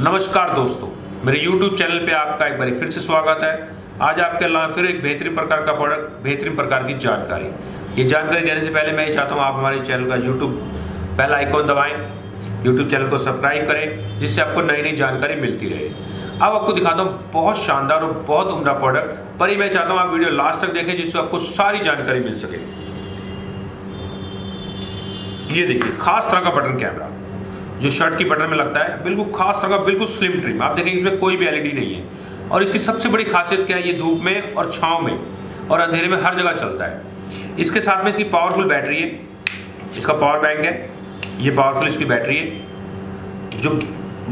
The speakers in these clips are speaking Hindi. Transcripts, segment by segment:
नमस्कार दोस्तों, मेरे YouTube चैनल पे आपका एक बार फिर से स्वागत है। आज आपके लिए फिर एक बेहतरीन प्रकार का प्रोडक्ट बेहतरीन प्रकार की जानकारी। ये जानकारी देने से पहले मैं ये चाहता हूँ आप हमारे चैनल का YouTube पहला आइकॉन दबाएँ, YouTube चैनल को सब्सक्राइब करें, जिससे आपको नई नई जानकारी मिलती रहे। अब आपको दिखाता हूँ बहुत शानदार और बहुत उम्दा प्रोडक्ट पर ही मैं चाहता हूँ आप वीडियो लास्ट तक देखें, जिससे आपको सारी जानकारी मिल सके। ये देखिए, खास तरह का बटन कैमरा। जो शर्ट की बटन में लगता है, बिल्कुल खास तरह का, बिल्कुल स्लिम ट्रिम आप देखेंगे इसमें कोई भी एलईडी नहीं है। और इसकी सबसे बड़ी खासियत क्या है? ये धूप में और छाँव में और अंधेरे में हर जगह चलता है। इसके साथ में इसकी पावरफुल बैटरी है। इसका पावर बैंक है। ये पावरफुल इसकी बैटरी है, जो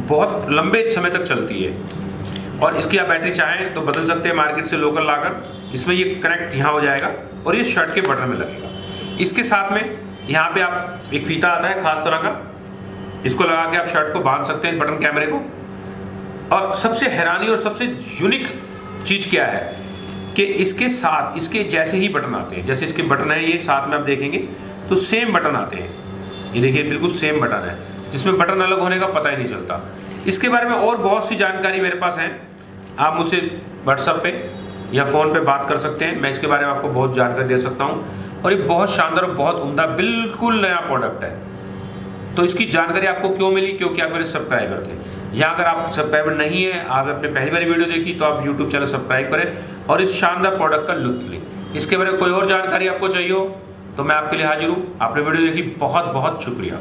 बहुत लंबे समय तक चलती है। और इसकी आप बैटरी चाहें तो बदल सकते हैं मार्केट से लोकल लाकर इसमें ये कनेक्ट यहाँ हो जाएगा और ये शर्ट के बटन में लगेगा। इसके साथ में यहाँ पे आप एक फीता आता है, खास तरह का। इसको लगा के आप शर्ट को बाँध सकते हैं इस बटन कैमरे को। और सबसे हैरानी और सबसे यूनिक चीज़ क्या है कि इसके साथ, इसके जैसे ही बटन आते हैं, जैसे इसके बटन है, ये साथ में आप देखेंगे तो सेम बटन आते हैं। ये देखिए, बिल्कुल सेम बटन है, जिसमें बटन अलग होने का पता ही नहीं चलता। इसके बारे में और बहुत सी जानकारी मेरे पास है। आप मुझसे व्हाट्सअप पे या फ़ोन पे बात कर सकते हैं। मैं इसके बारे में आपको बहुत जानकारी दे सकता हूँ। और ये बहुत शानदार और बहुत उम्दा, बिल्कुल नया प्रोडक्ट है। तो इसकी जानकारी आपको क्यों मिली? क्योंकि आप मेरे सब्सक्राइबर थे। या अगर आप सब्सक्राइबर नहीं है आप अपने पहली बार वीडियो देखी तो आप यूट्यूब चैनल सब्सक्राइब करें और इस शानदार प्रोडक्ट का लुत्फ लें। इसके बारे में कोई और जानकारी आपको चाहिए हो तो मैं आपके लिए हाजिर हूँ। आपने वीडियो देखी बहुत बहुत शुक्रिया।